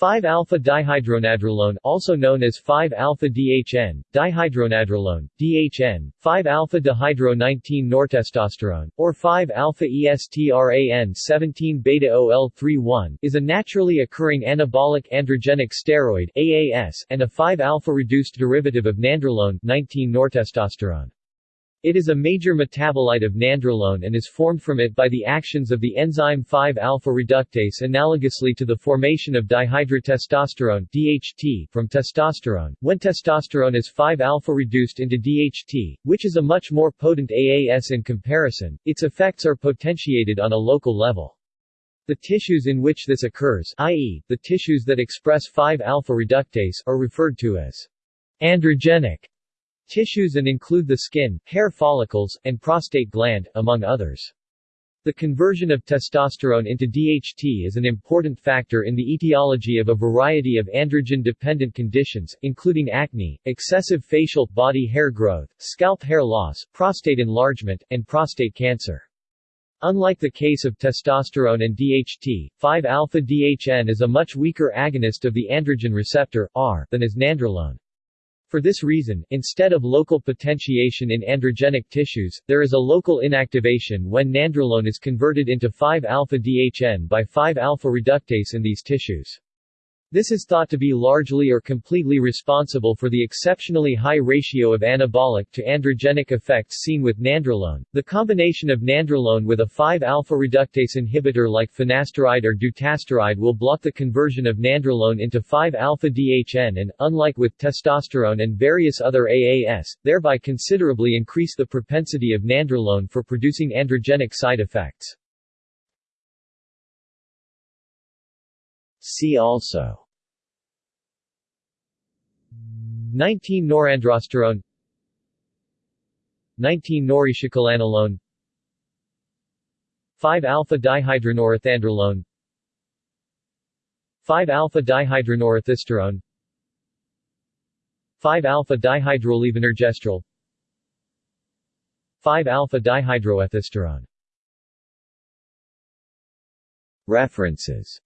5-alpha-dihydronandrolone also known as 5-alpha-DHN, dihydronandrolone, DHN, 5-alpha-dihydro-19-nortestosterone, or 5-alpha-ESTRAN-17-beta-OL-31 is a naturally occurring anabolic androgenic steroid AAS and a 5-alpha-reduced derivative of nandrolone 19-nortestosterone. It is a major metabolite of nandrolone and is formed from it by the actions of the enzyme 5-alpha reductase analogously to the formation of dihydrotestosterone DHT from testosterone, when testosterone is 5-alpha reduced into DHT, which is a much more potent AAS in comparison, its effects are potentiated on a local level. The tissues in which this occurs i.e., the tissues that express 5-alpha reductase are referred to as androgenic tissues and include the skin, hair follicles, and prostate gland, among others. The conversion of testosterone into DHT is an important factor in the etiology of a variety of androgen-dependent conditions, including acne, excessive facial, body hair growth, scalp hair loss, prostate enlargement, and prostate cancer. Unlike the case of testosterone and DHT, 5-alpha-DHN is a much weaker agonist of the androgen receptor, AR, than is nandrolone. For this reason, instead of local potentiation in androgenic tissues, there is a local inactivation when nandrolone is converted into 5-alpha-DHN by 5-alpha reductase in these tissues. This is thought to be largely or completely responsible for the exceptionally high ratio of anabolic to androgenic effects seen with nandrolone. The combination of nandrolone with a 5-alpha reductase inhibitor like finasteride or dutasteride will block the conversion of nandrolone into 5-alpha DHN and, unlike with testosterone and various other AAS, thereby considerably increase the propensity of nandrolone for producing androgenic side effects. See also. 19-norandrosterone 19-noretiocholanolone 5-alpha-dihydronorethandrolone 5-alpha-dihydronorethisterone 5-alpha-dihydrolevonorgestrel 5-alpha-dihydroethisterone References